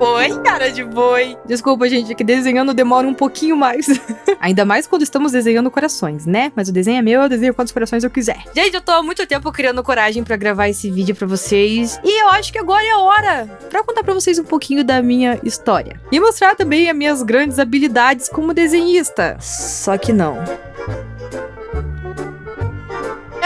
Oi, cara de boi. Desculpa, gente, é que desenhando demora um pouquinho mais. Ainda mais quando estamos desenhando corações, né? Mas o desenho é meu, eu desenho quantos corações eu quiser. Gente, eu tô há muito tempo criando coragem pra gravar esse vídeo pra vocês. E eu acho que agora é a hora pra contar pra vocês um pouquinho da minha história. E mostrar também as minhas grandes habilidades como desenhista. Só que não.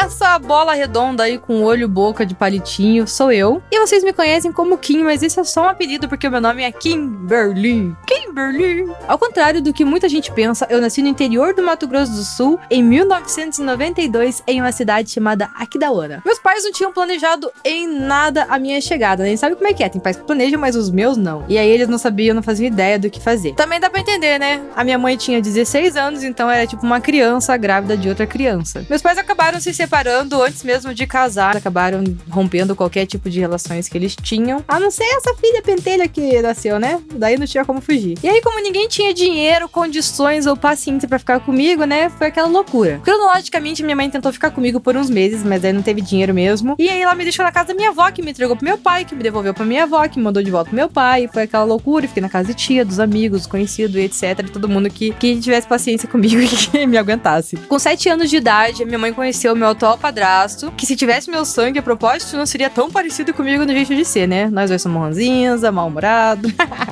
Essa bola redonda aí com olho, boca de palitinho sou eu. E vocês me conhecem como Kim, mas esse é só um apelido porque o meu nome é Kimberly. Kimberly. Ao contrário do que muita gente pensa, eu nasci no interior do Mato Grosso do Sul em 1992 em uma cidade chamada Aquidauana. Meus pais não tinham planejado em nada a minha chegada, nem sabe como é que é. Tem pais que planejam, mas os meus não. E aí eles não sabiam, não faziam ideia do que fazer. Também dá pra entender, né? A minha mãe tinha 16 anos, então era tipo uma criança grávida de outra criança. Meus pais acabaram se separando separando antes mesmo de casar. Acabaram rompendo qualquer tipo de relações que eles tinham. A não ser essa filha pentelha que nasceu, né? Daí não tinha como fugir. E aí, como ninguém tinha dinheiro, condições ou paciência para ficar comigo, né? Foi aquela loucura. Cronologicamente, minha mãe tentou ficar comigo por uns meses, mas aí não teve dinheiro mesmo. E aí ela me deixou na casa da minha avó, que me entregou pro meu pai, que me devolveu pra minha avó, que me mandou de volta pro meu pai. Foi aquela loucura. Fiquei na casa de tia, dos amigos, conhecidos, etc. Todo mundo que, que tivesse paciência comigo e que me aguentasse. Com sete anos de idade, minha mãe conheceu meu atual padrasto, que se tivesse meu sangue a propósito, não seria tão parecido comigo no jeito de ser, né? Nós dois somos ranzinza, mal-humorado.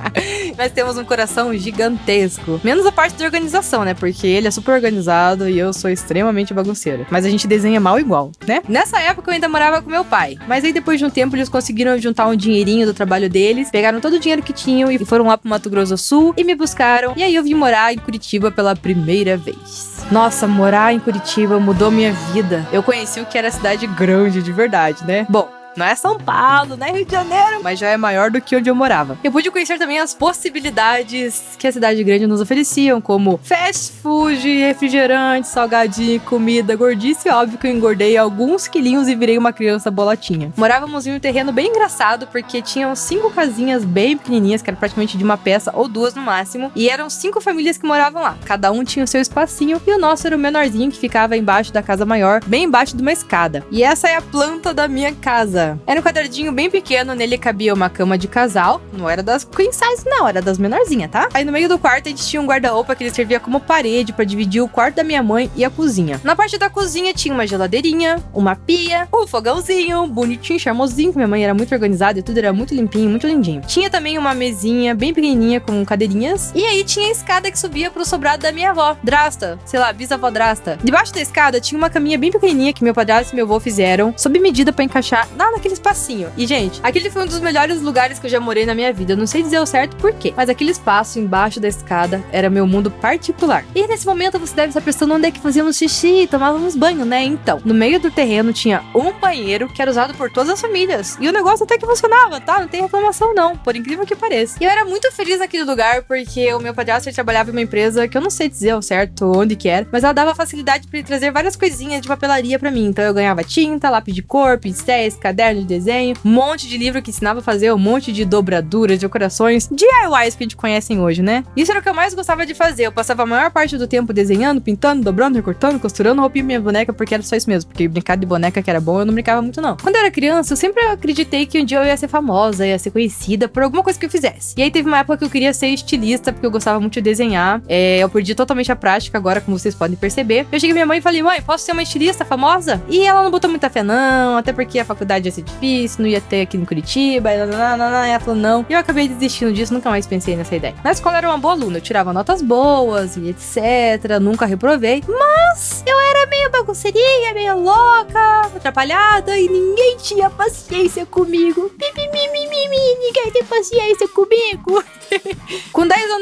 Nós temos um coração gigantesco. Menos a parte da organização, né? Porque ele é super organizado e eu sou extremamente bagunceira. Mas a gente desenha mal igual, né? Nessa época eu ainda morava com meu pai. Mas aí depois de um tempo eles conseguiram juntar um dinheirinho do trabalho deles, pegaram todo o dinheiro que tinham e foram lá pro Mato Grosso do Sul e me buscaram. E aí eu vim morar em Curitiba pela primeira vez. Nossa, morar em Curitiba mudou minha vida. Eu conheci o que era cidade grande de verdade, né? Bom, não é São Paulo, não é Rio de Janeiro, mas já é maior do que onde eu morava. Eu pude conhecer também as possibilidades que a cidade grande nos ofereciam, como fast food, refrigerante, salgadinho, comida, gordice. Óbvio que eu engordei alguns quilinhos e virei uma criança bolotinha. Morávamos em um terreno bem engraçado, porque tinham cinco casinhas bem pequenininhas, que era praticamente de uma peça ou duas no máximo, e eram cinco famílias que moravam lá. Cada um tinha o seu espacinho, e o nosso era o menorzinho que ficava embaixo da casa maior, bem embaixo de uma escada. E essa é a planta da minha casa casa. Era um quadradinho bem pequeno, nele cabia uma cama de casal. Não era das queen size, não, era das menorzinhas, tá? Aí no meio do quarto a gente tinha um guarda-roupa que ele servia como parede para dividir o quarto da minha mãe e a cozinha. Na parte da cozinha tinha uma geladeirinha, uma pia, um fogãozinho, bonitinho, charmosinho, minha mãe era muito organizada e tudo era muito limpinho, muito lindinho. Tinha também uma mesinha bem pequenininha com cadeirinhas. E aí tinha a escada que subia pro sobrado da minha avó, Drasta, sei lá, bisavó Drasta. Debaixo da escada tinha uma caminha bem pequenininha que meu padrasto e meu avô fizeram, sob medida para encaixar na naquele espacinho. E, gente, aquele foi um dos melhores lugares que eu já morei na minha vida. Eu não sei dizer o certo por quê, mas aquele espaço embaixo da escada era meu mundo particular. E nesse momento você deve estar pensando onde é que fazíamos xixi, tomávamos banho, né? Então, no meio do terreno tinha um banheiro que era usado por todas as famílias. E o negócio até que funcionava, tá? Não tem reclamação, não. Por incrível que pareça. E eu era muito feliz naquele lugar porque o meu padrasto trabalhava em uma empresa que eu não sei dizer ao certo onde que era, mas ela dava facilidade para ele trazer várias coisinhas de papelaria para mim. Então eu ganhava tinta, lápis de cor, pincéis, caderno de desenho, um monte de livro que ensinava a fazer um monte de dobraduras, decorações, DIYs que a gente conhece hoje, né? Isso era o que eu mais gostava de fazer. Eu passava a maior parte do tempo desenhando, pintando, dobrando, recortando, costurando roupinha minha boneca, porque era só isso mesmo. Porque brincar de boneca que era bom, eu não brincava muito, não. Quando eu era criança, eu sempre acreditei que um dia eu ia ser famosa, ia ser conhecida por alguma coisa que eu fizesse. E aí teve uma época que eu queria ser estilista, porque eu gostava muito de desenhar. É, eu perdi totalmente a prática agora, como vocês podem perceber. Eu cheguei minha mãe e falei, mãe, posso ser uma estilista famosa? E ela não botou muita fé, não, até porque a faculdade ia ser difícil, não ia ter aqui em Curitiba, e ela falou não. E eu acabei desistindo disso, nunca mais pensei nessa ideia. Na escola eu era uma boa aluna, eu tirava notas boas e etc, nunca reprovei, mas eu era meio bagunceirinha, meio louca, atrapalhada e ninguém tinha paciência comigo. Mimimi, ninguém tem paciência comigo.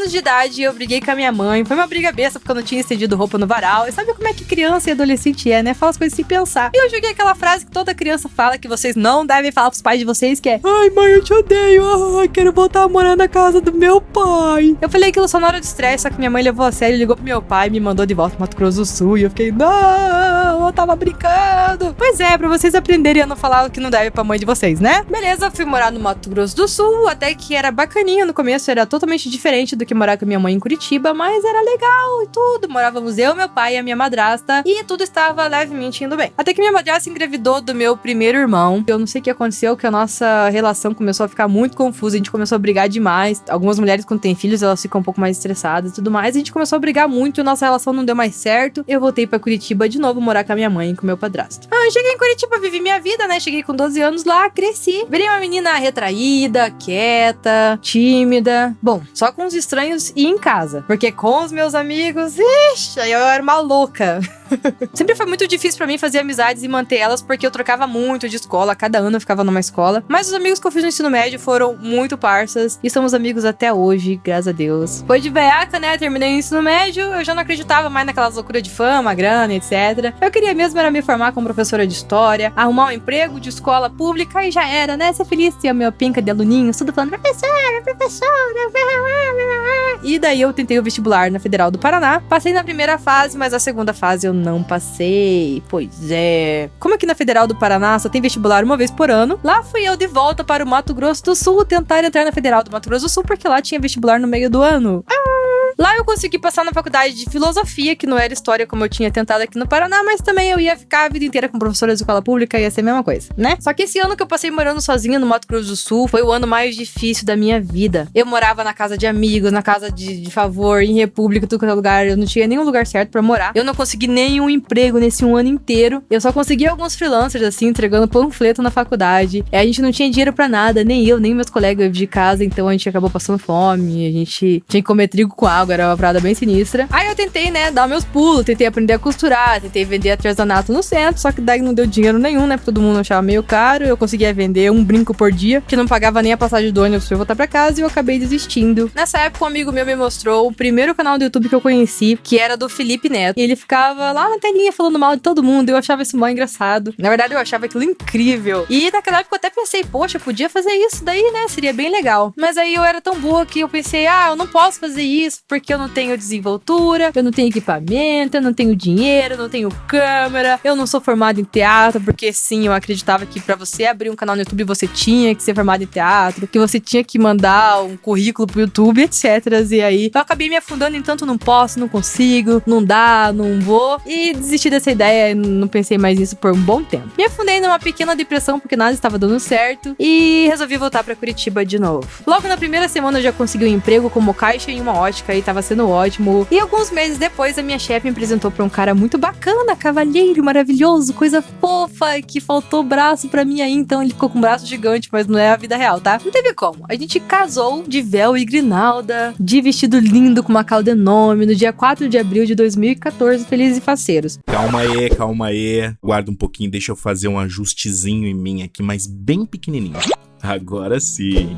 Com 10 anos de idade, eu briguei com a minha mãe. Foi uma briga besta porque eu não tinha estendido roupa no varal. E sabe como é que criança e adolescente é, né? Fala as coisas sem pensar. E eu joguei aquela frase que toda criança fala que vocês não devem falar pros pais de vocês, que é Ai, mãe, eu te odeio. Ai, quero voltar a morar na casa do meu pai. Eu falei aquilo só na hora de estresse, só que minha mãe levou a sério, ligou pro meu pai, me mandou de volta pro Mato Grosso do Sul. E eu fiquei, não, eu tava brincando. Pois é, pra vocês aprenderem a não falar o que não deve pra mãe de vocês, né? Beleza, fui morar no Mato Grosso do Sul, até que era bacaninha no começo, era totalmente diferente do que morar com a minha mãe em Curitiba, mas era legal e tudo. Morávamos eu, meu pai e a minha madrasta e tudo estava levemente indo bem. Até que minha madrasta engravidou do meu primeiro irmão. Eu não sei o que aconteceu, que a nossa relação começou a ficar muito confusa, a gente começou a brigar demais. Algumas mulheres quando têm filhos, elas ficam um pouco mais estressadas e tudo mais. A gente começou a brigar muito, nossa relação não deu mais certo. Eu voltei para Curitiba de novo morar com a minha mãe e com meu padrasto. Ah, eu cheguei em Curitiba, vivi minha vida, né? Cheguei com 12 anos lá, cresci. Virei uma menina retraída, quieta, tímida. Bom, só com os estranhos e em casa. Porque com os meus amigos, ixi, eu era uma louca. Sempre foi muito difícil para mim fazer amizades e manter elas, porque eu trocava muito de escola, cada ano eu ficava numa escola. Mas os amigos que eu fiz no ensino médio foram muito parças e somos amigos até hoje, graças a Deus. Foi de veaca, né? Terminei o ensino médio, eu já não acreditava mais naquelas loucuras de fama, grana, etc. Eu queria mesmo era me formar como professora de história, arrumar um emprego de escola pública e já era, né? Ser feliz, ter a minha pinca de aluninhos, tudo falando professora, professora. E daí eu tentei o vestibular na Federal do Paraná. Passei na primeira fase, mas a segunda fase eu não passei. Pois é. Como aqui na Federal do Paraná só tem vestibular uma vez por ano, lá fui eu de volta para o Mato Grosso do Sul tentar entrar na Federal do Mato Grosso do Sul, porque lá tinha vestibular no meio do ano. Ah! Lá eu consegui passar na faculdade de filosofia, que não era história como eu tinha tentado aqui no Paraná, mas também eu ia ficar a vida inteira com professora de escola pública, ia ser a mesma coisa, né? Só que esse ano que eu passei morando sozinha no Mato Grosso do Sul foi o ano mais difícil da minha vida. Eu morava na casa de amigos, na casa de, de favor, em república, tudo quanto é lugar. Eu não tinha nenhum lugar certo para morar. Eu não consegui nenhum emprego nesse um ano inteiro. Eu só consegui alguns freelancers, assim, entregando panfleto na faculdade. E a gente não tinha dinheiro para nada, nem eu, nem meus colegas de casa, então a gente acabou passando fome. A gente tinha que comer trigo com água, era uma parada bem sinistra. Aí eu tentei, né, dar meus pulos, tentei aprender a costurar, tentei vender artesanato no centro, só que daí não deu dinheiro nenhum, né? Porque todo mundo achava meio caro. Eu conseguia vender um brinco por dia, que não pagava nem a passagem do ônibus pra eu voltar pra casa, e eu acabei desistindo. Nessa época, um amigo meu me mostrou o primeiro canal do YouTube que eu conheci, que era do Felipe Neto. E ele ficava lá na telinha falando mal de todo mundo. Eu achava isso mó engraçado. Na verdade, eu achava aquilo incrível. E naquela época eu até pensei, poxa, podia fazer isso daí, né? Seria bem legal. Mas aí eu era tão boa que eu pensei, ah, eu não posso fazer isso porque eu não tenho desenvoltura, eu não tenho equipamento, eu não tenho dinheiro, eu não tenho câmera, eu não sou formado em teatro, porque sim, eu acreditava que para você abrir um canal no YouTube você tinha que ser formado em teatro, que você tinha que mandar um currículo pro YouTube, etc. E aí eu acabei me afundando em tanto não posso, não consigo, não dá, não vou, e desisti dessa ideia, não pensei mais nisso por um bom tempo. Me afundei numa pequena depressão porque nada estava dando certo e resolvi voltar para Curitiba de novo. Logo na primeira semana eu já consegui um emprego como caixa em uma ótica e tava sendo ótimo e alguns meses depois, a minha chefe me apresentou pra um cara muito bacana, cavalheiro, maravilhoso, coisa fofa, que faltou braço pra mim aí, então ele ficou com um braço gigante, mas não é a vida real, tá? Não teve como. A gente casou de véu e grinalda, de vestido lindo com uma calda enorme, no dia 4 de abril de 2014, felizes e faceiros. Calma aí, calma aí. Guarda um pouquinho, deixa eu fazer um ajustezinho em mim aqui, mas bem pequenininho. Agora sim.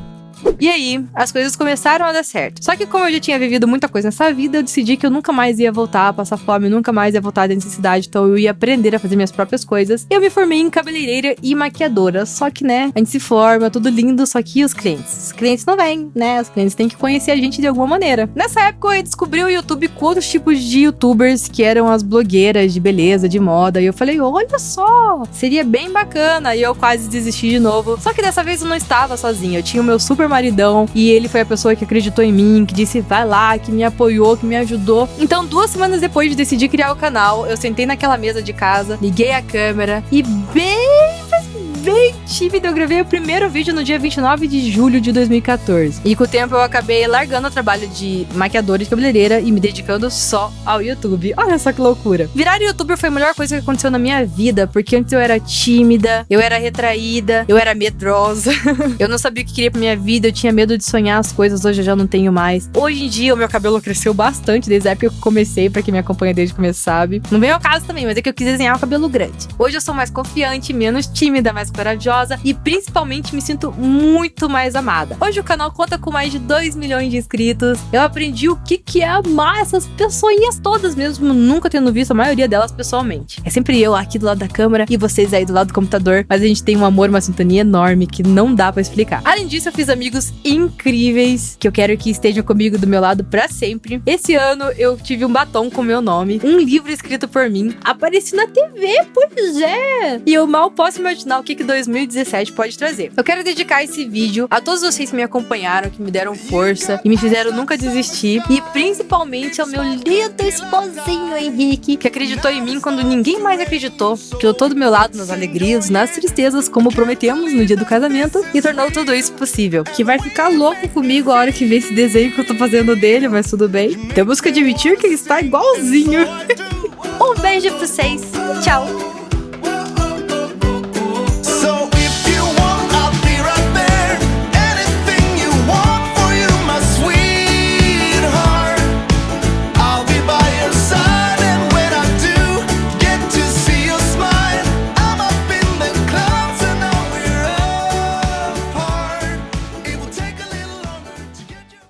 E aí, as coisas começaram a dar certo. Só que como eu já tinha vivido muita coisa nessa vida, eu decidi que eu nunca mais ia voltar a passar fome, nunca mais ia voltar da necessidade, então eu ia aprender a fazer minhas próprias coisas. Eu me formei em cabeleireira e maquiadora, só que, né, a gente se forma, tudo lindo, só que os clientes? Os clientes não vêm, né? Os clientes têm que conhecer a gente de alguma maneira. Nessa época eu descobri o YouTube com outros tipos de youtubers, que eram as blogueiras de beleza, de moda, e eu falei, olha só, seria bem bacana, e eu quase desisti de novo. Só que dessa vez eu não estava sozinha, eu tinha o meu super maridão e ele foi a pessoa que acreditou em mim, que disse vai lá, que me apoiou, que me ajudou. Então, duas semanas depois de decidir criar o canal, eu sentei naquela mesa de casa, liguei a câmera e bem bem tímida, eu gravei o primeiro vídeo no dia 29 de julho de 2014. E com o tempo eu acabei largando o trabalho de maquiadora de cabeleireira e me dedicando só ao YouTube. Olha só que loucura. Virar youtuber foi a melhor coisa que aconteceu na minha vida, porque antes eu era tímida, eu era retraída, eu era medrosa, eu não sabia o que queria pra minha vida, eu tinha medo de sonhar as coisas, hoje eu já não tenho mais. Hoje em dia o meu cabelo cresceu bastante desde a época que eu comecei, pra quem me acompanha desde o começo sabe. Não vem ao caso também, mas é que eu quis desenhar o cabelo grande. Hoje eu sou mais confiante, menos tímida, mais corajosa e principalmente me sinto muito mais amada. Hoje o canal conta com mais de 2 milhões de inscritos. Eu aprendi o que, que é amar essas pessoinhas todas, mesmo nunca tendo visto a maioria delas pessoalmente. É sempre eu aqui do lado da câmera e vocês aí do lado do computador, mas a gente tem um amor, uma sintonia enorme que não dá para explicar. Além disso, eu fiz amigos incríveis que eu quero que estejam comigo do meu lado para sempre. Esse ano eu tive um batom com meu nome, um livro escrito por mim, apareci na TV, pois é. E eu mal posso imaginar o que, que que 2017 pode trazer. Eu quero dedicar esse vídeo a todos vocês que me acompanharam, que me deram força e me fizeram nunca desistir. E principalmente ao meu lindo esposinho Henrique, que acreditou em mim quando ninguém mais acreditou. Que eu tô do meu lado nas alegrias, nas tristezas, como prometemos no dia do casamento, e tornou tudo isso possível. Que vai ficar louco comigo a hora que ver esse desenho que eu tô fazendo dele, mas tudo bem. Temos que admitir que ele está igualzinho. um beijo pra vocês. Tchau.